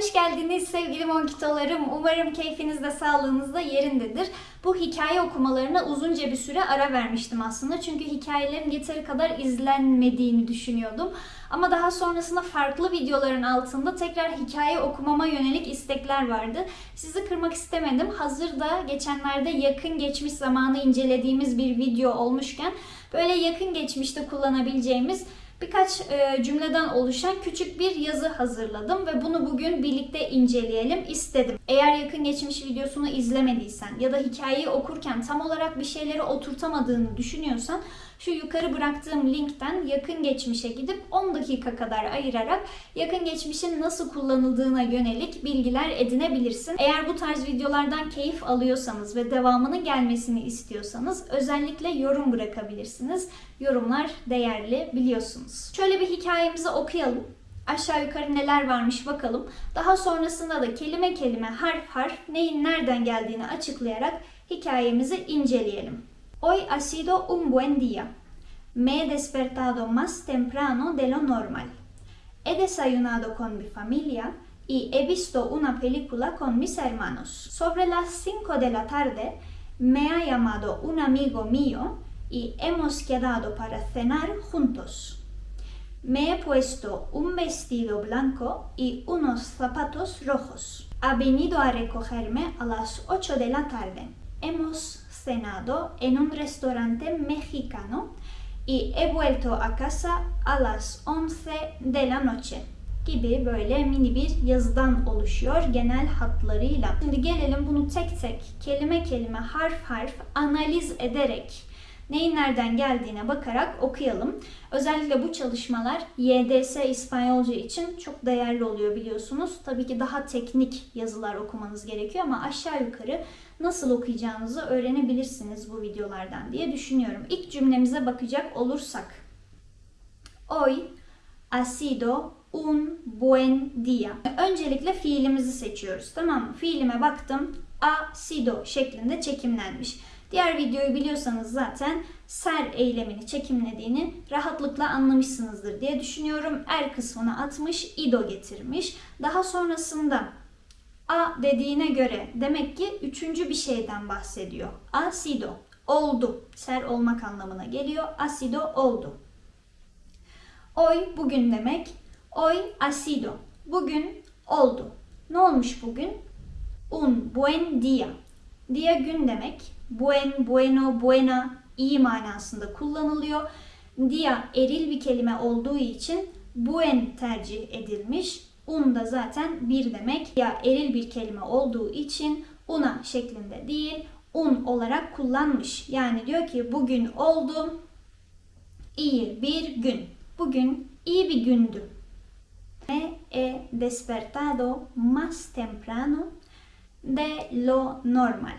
Hoş geldiniz sevgili monkitolarım. Umarım keyfiniz de sağlığınız da yerindedir. Bu hikaye okumalarına uzunca bir süre ara vermiştim aslında. Çünkü hikayelerin yeteri kadar izlenmediğini düşünüyordum. Ama daha sonrasında farklı videoların altında tekrar hikaye okumama yönelik istekler vardı. Sizi kırmak istemedim. Hazır da geçenlerde yakın geçmiş zamanı incelediğimiz bir video olmuşken böyle yakın geçmişte kullanabileceğimiz birkaç e, cümleden oluşan küçük bir yazı hazırladım ve bunu bugün birlikte inceleyelim istedim. Eğer yakın geçmiş videosunu izlemediysen ya da hikayeyi okurken tam olarak bir şeyleri oturtamadığını düşünüyorsan şu yukarı bıraktığım linkten yakın geçmişe gidip 10 dakika kadar ayırarak yakın geçmişin nasıl kullanıldığına yönelik bilgiler edinebilirsin. Eğer bu tarz videolardan keyif alıyorsanız ve devamının gelmesini istiyorsanız özellikle yorum bırakabilirsiniz. Yorumlar değerli biliyorsunuz. Şöyle bir hikayemizi okuyalım. Aşağı yukarı neler varmış bakalım. Daha sonrasında da kelime kelime harf harf neyin nereden geldiğini açıklayarak hikayemizi inceleyelim. Hoy ha sido un buen día. Me he despertado más temprano de lo normal. He desayunado con mi familia y he visto una película con mis hermanos. Sobre las 5 de la tarde me ha llamado un amigo mío y hemos quedado para cenar juntos. Me he puesto un vestido blanco y unos zapatos rojos. Ha venido a recogerme a las 8 de la tarde. Hemos cenado en un restaurante mexicano y he vuelto a casa a las 11 de la noche gibi böyle mini bir yazıdan oluşuyor genel hatlarıyla. Şimdi gelelim bunu tek tek kelime kelime harf harf analiz ederek neyin nereden geldiğine bakarak okuyalım. Özellikle bu çalışmalar YDS İspanyolca için çok değerli oluyor biliyorsunuz. Tabii ki daha teknik yazılar okumanız gerekiyor ama aşağı yukarı nasıl okuyacağınızı öğrenebilirsiniz bu videolardan diye düşünüyorum. İlk cümlemize bakacak olursak. Hoy ha sido un buen día. Öncelikle fiilimizi seçiyoruz tamam mı? Fiilime baktım. Ha sido şeklinde çekimlenmiş. Diğer videoyu biliyorsanız zaten ser eylemini çekimlediğini rahatlıkla anlamışsınızdır diye düşünüyorum. Er kısmına atmış, ido getirmiş. Daha sonrasında a dediğine göre demek ki üçüncü bir şeyden bahsediyor. A sido oldu. Ser olmak anlamına geliyor. Asido oldu. Hoy bugün demek. Hoy ha sido. Bugün oldu. Ne olmuş bugün? Un buen día. Dia gün demek. Buen, bueno, buena iyi manasında kullanılıyor. Dia eril bir kelime olduğu için buen tercih edilmiş. Un da zaten bir demek. Ya eril bir kelime olduğu için una şeklinde değil, un olarak kullanmış. Yani diyor ki bugün oldu iyi bir gün. Bugün iyi bir gündü. Me he despertado más temprano de lo normal.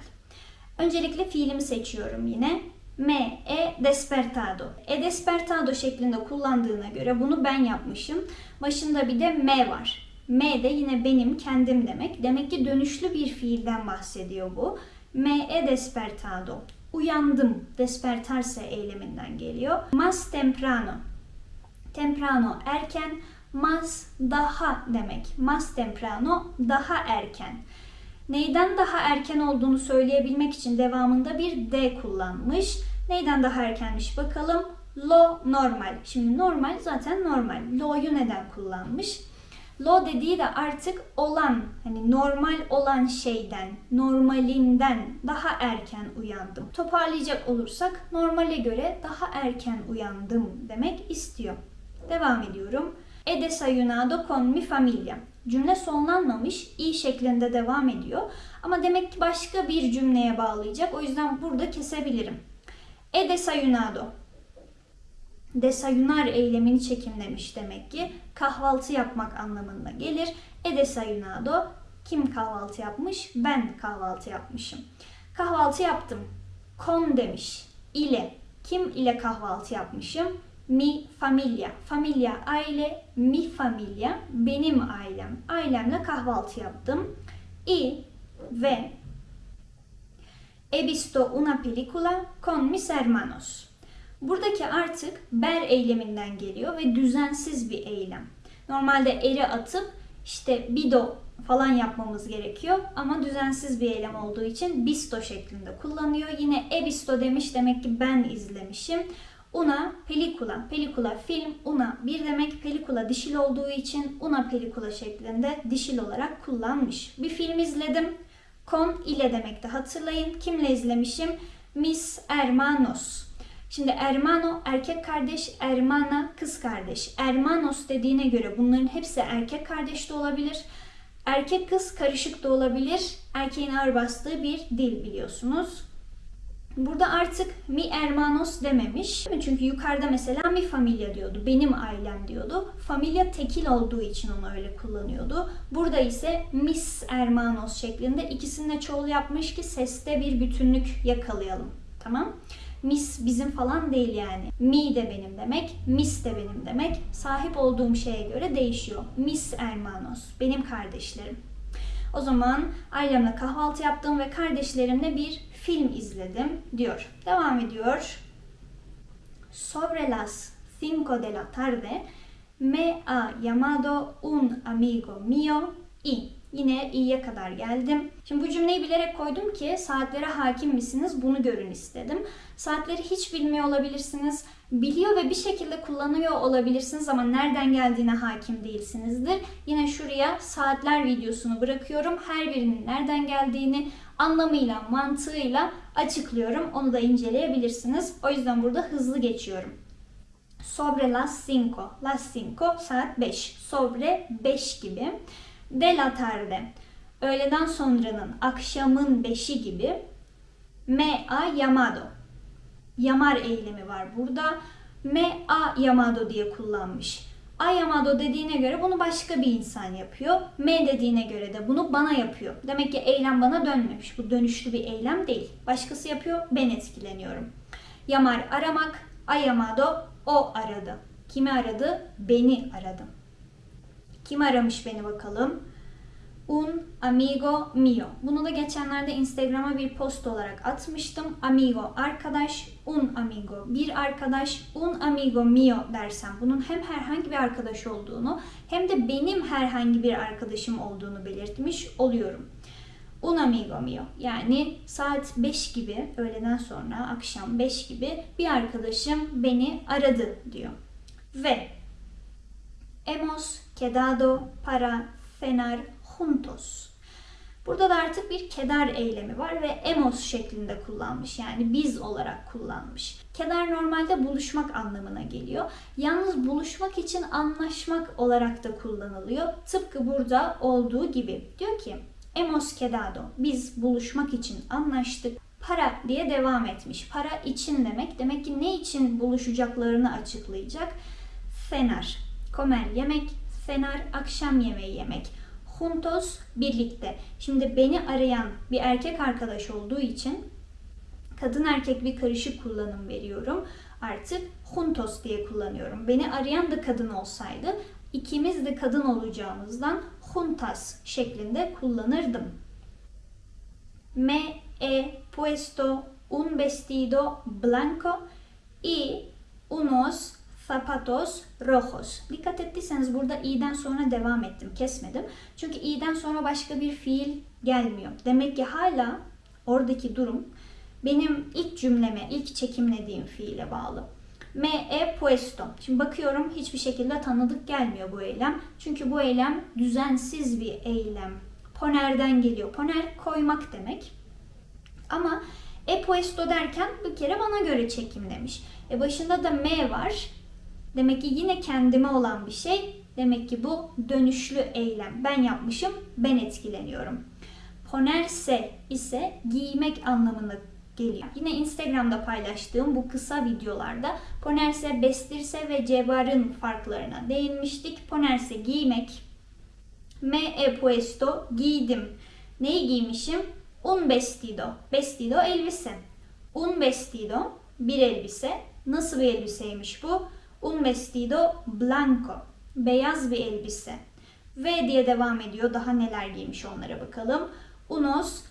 Öncelikle fiilimi seçiyorum yine. Me he despertado. E despertado şeklinde kullandığına göre bunu ben yapmışım. Başında bir de me var. Me de yine benim kendim demek. Demek ki dönüşlü bir fiilden bahsediyor bu. Me despertado. Uyandım. Despertarse eyleminden geliyor. Más temprano. Temprano erken. Más daha demek. Más temprano daha erken. Neyden daha erken olduğunu söyleyebilmek için devamında bir D kullanmış. Neyden daha erkenmiş bakalım. Lo normal. Şimdi normal zaten normal. Lo'yu neden kullanmış? Lo dediği de artık olan, hani normal olan şeyden, normalinden daha erken uyandım. Toparlayacak olursak normale göre daha erken uyandım demek istiyor. Devam ediyorum. He desayunado con mi familia. Cümle sonlanmamış, i şeklinde devam ediyor. Ama demek ki başka bir cümleye bağlayacak. O yüzden burada kesebilirim. He desayunado. Desayunar eylemini çekimlemiş demek ki. Kahvaltı yapmak anlamına gelir. He desayunado. Kim kahvaltı yapmış? Ben kahvaltı yapmışım. Kahvaltı yaptım. Con demiş. İle. Kim ile kahvaltı yapmışım? Mi familia. Familia aile, mi familia benim ailem. Ailemle kahvaltı yaptım. Y ve he visto una película con mis hermanos. Buradaki artık ber eyleminden geliyor ve düzensiz bir eylem. Normalde eri atıp işte bido falan yapmamız gerekiyor. Ama düzensiz bir eylem olduğu için bisto şeklinde kullanıyor. Yine e bisto demiş demek ki ben izlemişim. Una pelikula, pelikula film, una bir demek pelikula dişil olduğu için una pelikula şeklinde dişil olarak kullanmış. Bir film izledim. Con ile demekti hatırlayın. Kimle izlemişim? Mis hermanos. Şimdi hermano erkek kardeş, hermana kız kardeş. Hermanos dediğine göre bunların hepsi erkek kardeş de olabilir. Erkek kız karışık da olabilir. Erkeğin ağır bastığı bir dil biliyorsunuz. Burada artık mi hermanos dememiş. Çünkü yukarıda mesela mi familia diyordu. Benim ailem diyordu. Familia tekil olduğu için onu öyle kullanıyordu. Burada ise mis hermanos şeklinde ikisini de çoğul yapmış ki seste bir bütünlük yakalayalım. Tamam? Mis bizim falan değil yani. Mi de benim demek, mis de benim demek. Sahip olduğum şeye göre değişiyor. Mis hermanos, benim kardeşlerim. O zaman ailemle kahvaltı yaptım ve kardeşlerimle bir film izledim diyor. Devam ediyor. Sobre las 5 de la tarde me ha llamado un amigo mío y Yine iyiye kadar geldim. Şimdi bu cümleyi bilerek koydum ki saatlere hakim misiniz bunu görün istedim. Saatleri hiç bilmiyor olabilirsiniz. Biliyor ve bir şekilde kullanıyor olabilirsiniz ama nereden geldiğine hakim değilsinizdir. Yine şuraya saatler videosunu bırakıyorum. Her birinin nereden geldiğini anlamıyla, mantığıyla açıklıyorum. Onu da inceleyebilirsiniz. O yüzden burada hızlı geçiyorum. Sobre las cinco. Las cinco saat 5. Sobre 5 gibi de la tarde, öğleden sonranın, akşamın beşi gibi me a llamado, yamar eylemi var burada. Me a llamado diye kullanmış. A llamado dediğine göre bunu başka bir insan yapıyor. Me dediğine göre de bunu bana yapıyor. Demek ki eylem bana dönmemiş. Bu dönüşlü bir eylem değil. Başkası yapıyor, ben etkileniyorum. Yamar aramak, a llamado o aradı. Kimi aradı? Beni aradı. Kim aramış beni bakalım? Un amigo mio. Bunu da geçenlerde Instagram'a bir post olarak atmıştım. Amigo arkadaş, un amigo bir arkadaş, un amigo mio dersem bunun hem herhangi bir arkadaş olduğunu hem de benim herhangi bir arkadaşım olduğunu belirtmiş oluyorum. Un amigo mio yani saat 5 gibi öğleden sonra akşam 5 gibi bir arkadaşım beni aradı diyor. Ve hemos quedado para cenar juntos. Burada da artık bir keder eylemi var ve emos şeklinde kullanmış. Yani biz olarak kullanmış. Keder normalde buluşmak anlamına geliyor. Yalnız buluşmak için anlaşmak olarak da kullanılıyor. Tıpkı burada olduğu gibi. Diyor ki emos quedado. Biz buluşmak için anlaştık. Para diye devam etmiş. Para için demek. Demek ki ne için buluşacaklarını açıklayacak. Fener. Komer yemek. Fener akşam yemeği yemek juntos birlikte. Şimdi beni arayan bir erkek arkadaş olduğu için kadın erkek bir karışık kullanım veriyorum. Artık juntos diye kullanıyorum. Beni arayan da kadın olsaydı ikimiz de kadın olacağımızdan juntas şeklinde kullanırdım. Me he puesto un vestido blanco y unos zapatos rojos. Dikkat ettiyseniz burada i'den sonra devam ettim, kesmedim. Çünkü i'den sonra başka bir fiil gelmiyor. Demek ki hala oradaki durum benim ilk cümleme, ilk çekimlediğim fiile bağlı. Me he puesto. Şimdi bakıyorum hiçbir şekilde tanıdık gelmiyor bu eylem. Çünkü bu eylem düzensiz bir eylem. Poner'den geliyor. Poner koymak demek. Ama e puesto derken bir kere bana göre çekimlemiş. E başında da me var. Demek ki yine kendime olan bir şey. Demek ki bu dönüşlü eylem. Ben yapmışım, ben etkileniyorum. Ponerse ise giymek anlamına geliyor. Yine Instagram'da paylaştığım bu kısa videolarda ponerse, bestirse ve cevarın farklarına değinmiştik. Ponerse giymek. Me he puesto giydim. Neyi giymişim? Un vestido. Vestido elbise. Un vestido bir elbise. Nasıl bir elbiseymiş bu? Un vestido blanco. Beyaz bir elbise. Ve diye devam ediyor. Daha neler giymiş onlara bakalım. Unos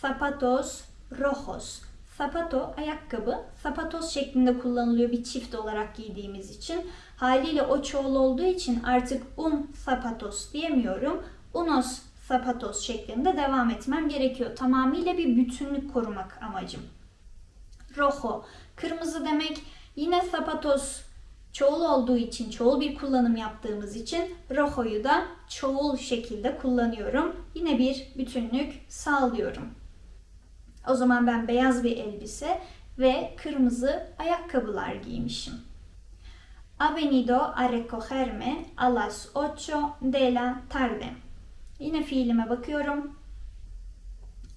zapatos rojos. Zapato ayakkabı. Zapatos şeklinde kullanılıyor bir çift olarak giydiğimiz için. Haliyle o çoğul olduğu için artık un zapatos diyemiyorum. Unos zapatos şeklinde devam etmem gerekiyor. Tamamıyla bir bütünlük korumak amacım. Rojo, kırmızı demek. Yine zapatos çoğul olduğu için, çoğul bir kullanım yaptığımız için rojo'yu da çoğul şekilde kullanıyorum. Yine bir bütünlük sağlıyorum. O zaman ben beyaz bir elbise ve kırmızı ayakkabılar giymişim. Ha venido a recogerme a las ocho de la tarde. Yine fiilime bakıyorum.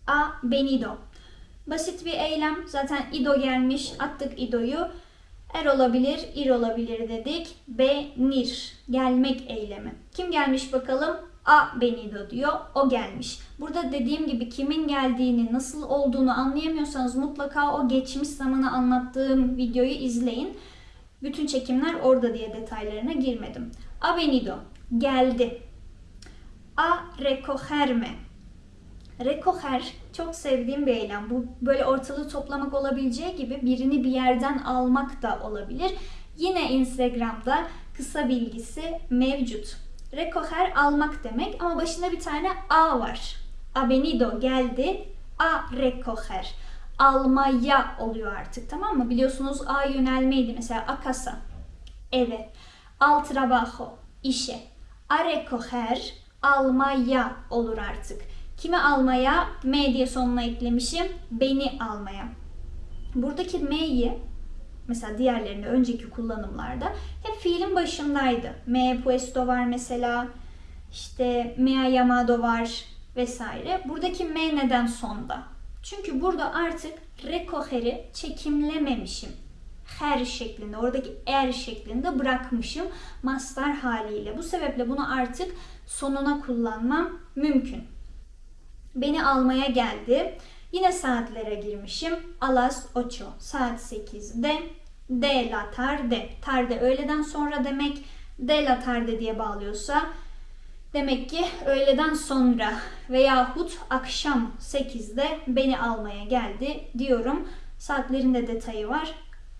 A venido. Basit bir eylem. Zaten ido gelmiş. Attık idoyu. Er olabilir, ir olabilir dedik. Benir. Gelmek eylemi. Kim gelmiş bakalım? A venido diyor. O gelmiş. Burada dediğim gibi kimin geldiğini, nasıl olduğunu anlayamıyorsanız mutlaka o geçmiş zamanı anlattığım videoyu izleyin. Bütün çekimler orada diye detaylarına girmedim. A venido. Geldi. A recogerme. Recoger çok sevdiğim bir eylem. Bu böyle ortalığı toplamak olabileceği gibi birini bir yerden almak da olabilir. Yine Instagram'da kısa bilgisi mevcut. Recoger almak demek ama başında bir tane A var. A venido geldi. A recoger. Almaya oluyor artık tamam mı? Biliyorsunuz A yönelmeydi mesela a casa. Eve. Al trabajo. işe. A recoger almaya olur artık. Kimi almaya? M diye sonuna eklemişim. Beni almaya. Buradaki M'yi mesela diğerlerinde önceki kullanımlarda hep fiilin başındaydı. Me puesto var mesela. İşte me ha llamado var vesaire. Buradaki me neden sonda? Çünkü burada artık recoger'i çekimlememişim. Her şeklinde, oradaki er şeklinde bırakmışım mastar haliyle. Bu sebeple bunu artık sonuna kullanmam mümkün. Beni almaya geldi. Yine saatlere girmişim. Alas ocho. Saat 8'de. De la tarde. Tarde öğleden sonra demek. De la tarde diye bağlıyorsa demek ki öğleden sonra veyahut akşam 8'de beni almaya geldi diyorum. Saatlerin de detayı var.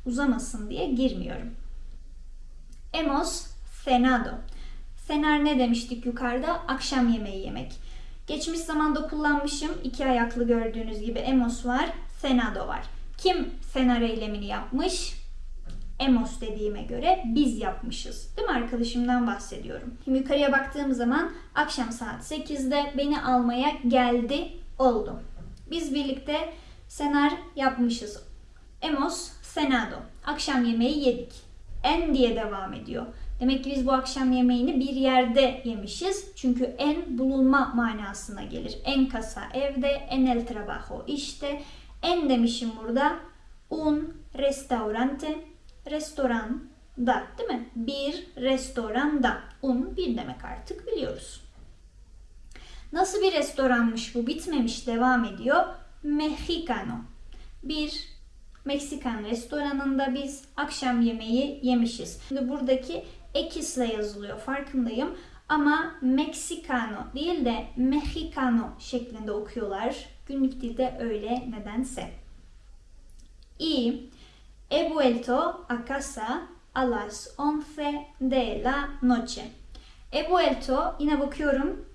Uzamasın diye girmiyorum. Hemos cenado. Cenar ne demiştik yukarıda? Akşam yemeği yemek. Geçmiş zamanda kullanmışım. iki ayaklı gördüğünüz gibi emos var, cenado var. Kim cenar eylemini yapmış? Emos dediğime göre biz yapmışız. Değil mi? Arkadaşımdan bahsediyorum. Şimdi yukarıya baktığım zaman akşam saat 8'de beni almaya geldi oldu. Biz birlikte senar yapmışız. Emos cenado. Akşam yemeği yedik. En diye devam ediyor. Demek ki biz bu akşam yemeğini bir yerde yemişiz. Çünkü en bulunma manasına gelir. En kasa evde, en el trabajo işte. En demişim burada. Un restaurante, restoran da değil mi? Bir restoranda. Un bir demek artık biliyoruz. Nasıl bir restoranmış bu? Bitmemiş, devam ediyor. Mexicano. Bir Meksikan restoranında biz akşam yemeği yemişiz. Şimdi buradaki ekisle yazılıyor farkındayım. Ama Mexicano değil de Mexicano şeklinde okuyorlar. Günlük dilde öyle nedense. Y he vuelto a casa a las 11 de la noche. He vuelto yine bakıyorum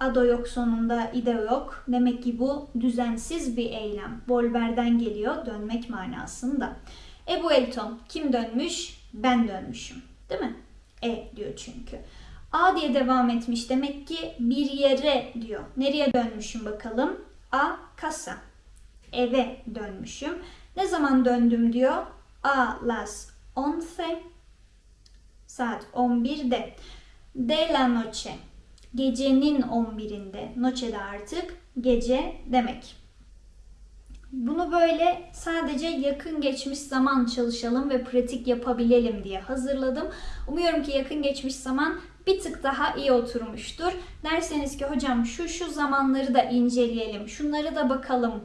Ado yok sonunda ide yok. Demek ki bu düzensiz bir eylem. Volver'den geliyor dönmek manasında. E vuelto kim dönmüş? Ben dönmüşüm. Değil mi? E diyor çünkü. A diye devam etmiş. Demek ki bir yere diyor. Nereye dönmüşüm bakalım? A casa. Eve dönmüşüm. Ne zaman döndüm diyor? A las 11 saat 11'de. De la noche gecenin 11'inde. Noche de artık gece demek. Bunu böyle sadece yakın geçmiş zaman çalışalım ve pratik yapabilelim diye hazırladım. Umuyorum ki yakın geçmiş zaman bir tık daha iyi oturmuştur. Derseniz ki hocam şu şu zamanları da inceleyelim, şunları da bakalım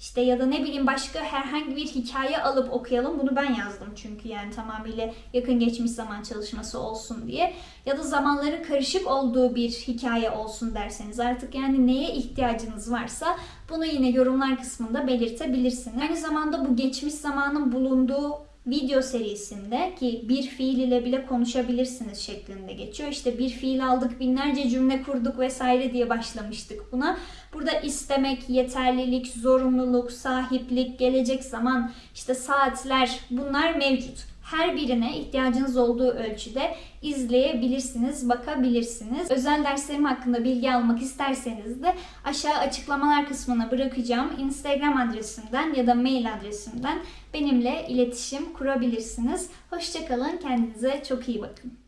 işte ya da ne bileyim başka herhangi bir hikaye alıp okuyalım. Bunu ben yazdım çünkü yani tamamıyla yakın geçmiş zaman çalışması olsun diye. Ya da zamanların karışık olduğu bir hikaye olsun derseniz artık yani neye ihtiyacınız varsa bunu yine yorumlar kısmında belirtebilirsiniz. Aynı zamanda bu geçmiş zamanın bulunduğu video serisinde ki bir fiil ile bile konuşabilirsiniz şeklinde geçiyor. İşte bir fiil aldık, binlerce cümle kurduk vesaire diye başlamıştık buna. Burada istemek, yeterlilik, zorunluluk, sahiplik, gelecek zaman, işte saatler bunlar mevcut. Her birine ihtiyacınız olduğu ölçüde izleyebilirsiniz, bakabilirsiniz. Özel derslerim hakkında bilgi almak isterseniz de aşağı açıklamalar kısmına bırakacağım Instagram adresimden ya da mail adresimden benimle iletişim kurabilirsiniz. Hoşçakalın, kendinize çok iyi bakın.